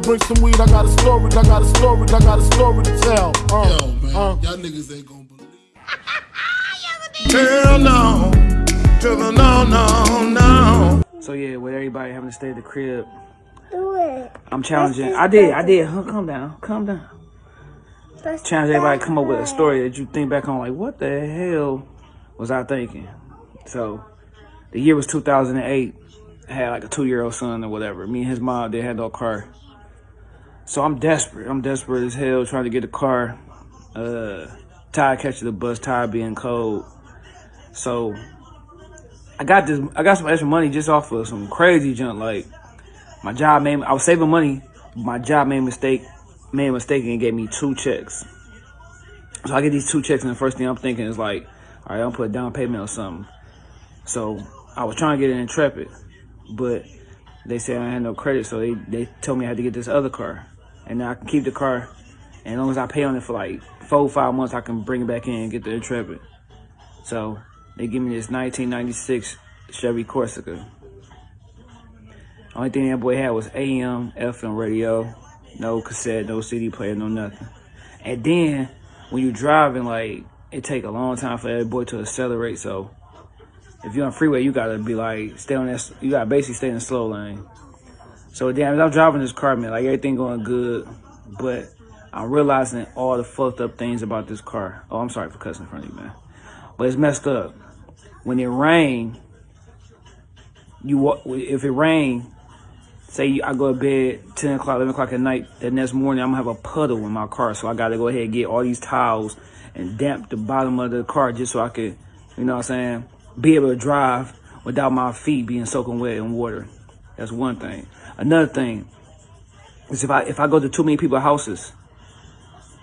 Bring some weed, I got a story, I got a story, I got a story to tell. Uh, Yo, man, uh. y'all niggas ain't gonna believe. Hell no, to the no, no, no. So yeah, with everybody having to stay at the crib, Do it. I'm challenging. I did, I did. Huh, calm down, calm down. Let's Challenge everybody to come up with a story that you think back on, like, what the hell was I thinking? So, the year was 2008. I had like a two-year-old son or whatever. Me and his mom, they had no car. So I'm desperate. I'm desperate as hell trying to get a car. Uh, tired catching the bus, tired being cold. So I got this. I got some extra money just off of some crazy junk. Like my job made. I was saving money. My job made mistake. Made a mistake and gave me two checks. So I get these two checks, and the first thing I'm thinking is like, all right, I'm put a down payment or something. So I was trying to get an Intrepid, but they said I had no credit, so they they told me I had to get this other car, and I can keep the car, and as long as I pay on it for like four five months, I can bring it back in and get the Intrepid. So they give me this 1996 Chevy Corsica. Only thing that boy had was AM, FM radio, no cassette, no CD player, no nothing. And then when you driving, like it take a long time for that boy to accelerate. So if you're on freeway, you gotta be like stay on that. You gotta basically stay in the slow lane. So damn, I'm driving this car, man, like everything going good, but I'm realizing all the fucked up things about this car. Oh, I'm sorry for cussing in front of you, man, but it's messed up. When it rain, you. If it rain, say I go to bed 10 o'clock, 11 o'clock at night, the next morning I'm gonna have a puddle in my car. So I gotta go ahead and get all these towels and damp the bottom of the car just so I could, you know what I'm saying, be able to drive without my feet being soaking wet in water. That's one thing. Another thing is if I if I go to too many people's houses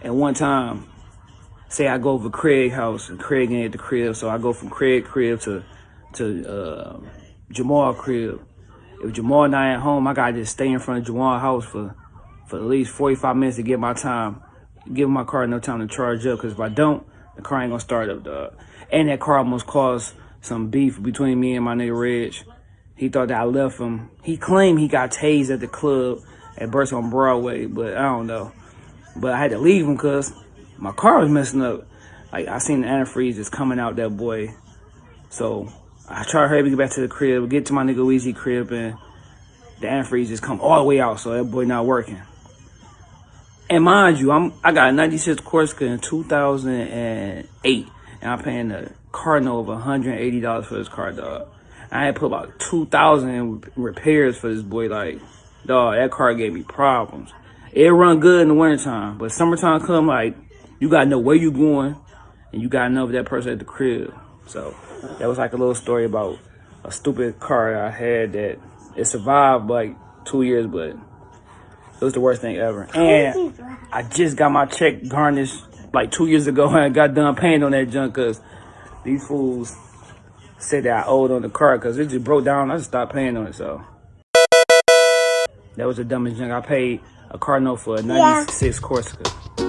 at one time, say I go over Craig house and Craig ain't at the crib, so I go from Craig crib to to uh, Jamal crib if Jamal not at home, I gotta just stay in front of Jamal's house for for at least 45 minutes to get my time, give my car no time to charge up. Cause if I don't, the car ain't gonna start up, dog. And that car almost caused some beef between me and my nigga Reg. He thought that I left him. He claimed he got tased at the club at Burst on Broadway, but I don't know. But I had to leave him cause my car was messing up. Like I seen the antifreeze just coming out that boy. So I try to hurry and get back to the crib, get to my nigga Weezy crib, and the antifreeze just come all the way out, so that boy not working. And mind you, I'm I got a 96 Corsica in 2008, and I'm paying the car note of $180 for this car, dog. I had put about 2,000 in repairs for this boy, like, dog, that car gave me problems. It run good in the wintertime, but summertime come, like, you gotta know where you going, and you gotta know if that person at the crib. So that was like a little story about a stupid car I had that it survived like two years, but it was the worst thing ever. And I just got my check garnished like two years ago and I got done paying on that junk because these fools said that I owed on the car because it just broke down. I just stopped paying on it, so. That was the dumbest junk. I paid a car note for a 96 Corsica.